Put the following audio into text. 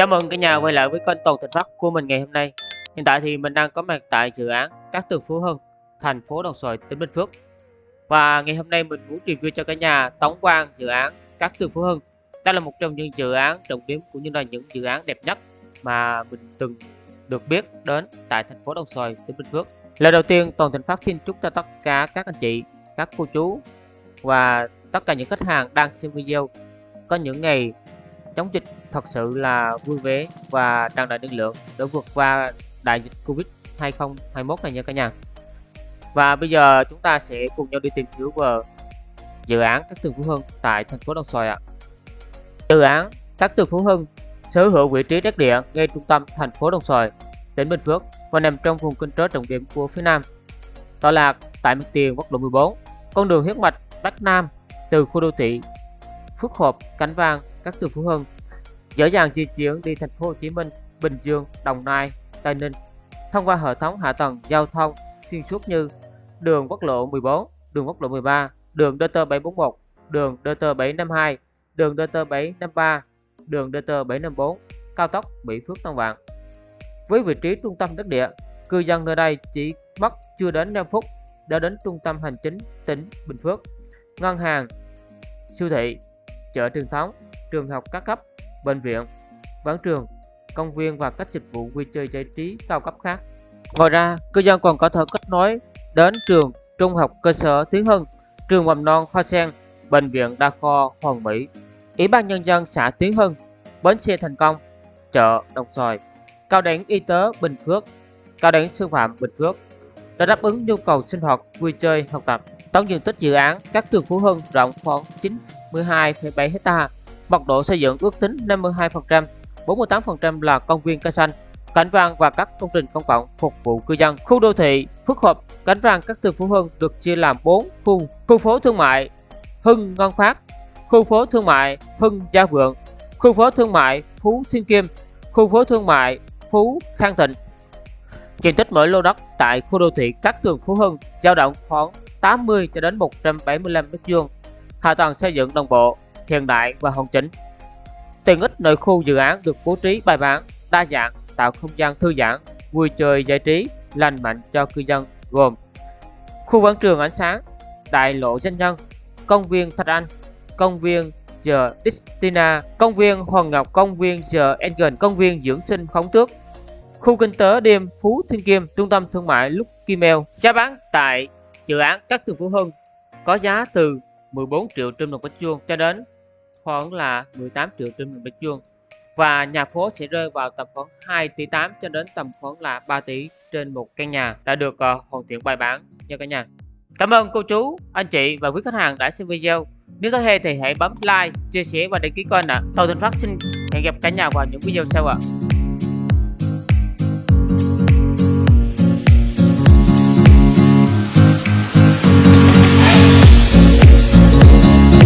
Chào mừng cả nhà quay lại với kênh Toàn Thịnh Phát của mình ngày hôm nay. Hiện tại thì mình đang có mặt tại dự án các Tường Phú Hưng, thành phố Đồng Xoài, tỉnh Bình Phước. Và ngày hôm nay mình muốn review cho cả nhà tổng quan dự án các Tường Phú Hưng. Đây là một trong những dự án trọng điểm cũng như là những dự án đẹp nhất mà mình từng được biết đến tại thành phố Đồng Xoài, tỉnh Bình Phước. Lời đầu tiên, Toàn Thịnh Phát xin chúc cho tất cả các anh chị, các cô chú và tất cả những khách hàng đang xem video có những ngày chống dịch thật sự là vui vẻ và tràn đầy năng lượng để vượt qua đại dịch Covid 2021 này nha cả nhà. Và bây giờ chúng ta sẽ cùng nhau đi tìm hiểu về dự án các tường Phú Hưng tại thành phố Đồng Xoài ạ. Dự án các tường Phú Hưng sở hữu vị trí đất địa ngay trung tâm thành phố Đồng Xoài, tỉnh Bình Phước và nằm trong vùng kinh tế trọng điểm của phía Nam. Tọa lạc tại mặt tiền quốc lộ 14, con đường huyết mạch Bắc Nam từ khu đô thị Phước Hợp, Cánh Vàng, các tường Phú Hưng dễ dàng di chuyển đi thành phố Hồ Chí Minh, Bình Dương, Đồng Nai, Tây Ninh. Thông qua hệ thống hạ tầng giao thông xuyên suốt như đường quốc lộ 14, đường quốc lộ 13, đường DT741, đường DT752, đường DT753, đường DT754, cao tốc Mỹ Phước Tân Vạn. Với vị trí trung tâm đất địa, cư dân nơi đây chỉ mất chưa đến 5 phút đã đến trung tâm hành chính tỉnh Bình Phước, ngân hàng, siêu thị, chợ truyền thống, trường học các cấp, bệnh viện, quán trường, công viên và các dịch vụ vui chơi giải trí cao cấp khác. Ngoài ra, cư dân còn có thể kết nối đến trường trung học cơ sở Tiến Hưng, trường mầm non Hoa Sen, bệnh viện đa khoa Hoàng Mỹ, Ủy ban nhân dân xã Tiến Hưng, bến xe Thành Công, chợ Đồng Xoài, cao đẳng y tế Bình Phước, cao đẳng sư phạm Bình Phước để đáp ứng nhu cầu sinh hoạt, vui chơi, học tập. Tổng diện tích dự án các trường Phú Hưng rộng khoảng 92,7 ha, mật độ xây dựng ước tính 52%, 48% là công viên cây xanh, cảnh vàng và các công trình công cộng phục vụ cư dân. Khu đô thị Phước Hợp, cảnh vàng các trường Phú Hưng được chia làm 4 khu: khu phố thương mại Hưng Ngân Phát, khu phố thương mại Hưng Gia Vượng, khu phố thương mại Phú Thiên Kim, khu phố thương mại Phú Khang Thịnh. Diện tích mỗi lô đất tại khu đô thị các tường Phú Hưng dao động khoảng 80 cho đến 175 m2. Hạ tầng xây dựng đồng bộ, hiện đại và hoàn chỉnh. Tiện ích nội khu dự án được bố trí bài bản, đa dạng, tạo không gian thư giãn, vui chơi giải trí, lành mạnh cho cư dân gồm khu quảng trường ánh sáng, đại lộ danh nhân, công viên Thạch Anh, công viên The Destina, công viên Hoàng Ngọc, công viên The Engen, công viên dưỡng sinh Khổng Tước, khu kinh tế đêm Phú Thiên Kim, trung tâm thương mại Lúc Kim Eo. Giá bán tại dự án các tường Phú Hưng có giá từ 14 triệu trên một mét vuông cho đến khoảng là 18 triệu trên một mét vuông và nhà phố sẽ rơi vào tầm khoảng 2 tỷ 8 cho đến tầm khoảng là 3 tỷ trên một căn nhà đã được uh, hoàn thiện bài bản nha cả nhà. Cảm ơn cô chú, anh chị và quý khách hàng đã xem video. Nếu thấy hay thì hãy bấm like, chia sẻ và đăng ký kênh ạ. À. Tàu Thành Phát xin hẹn gặp cả nhà vào những video sau ạ. À.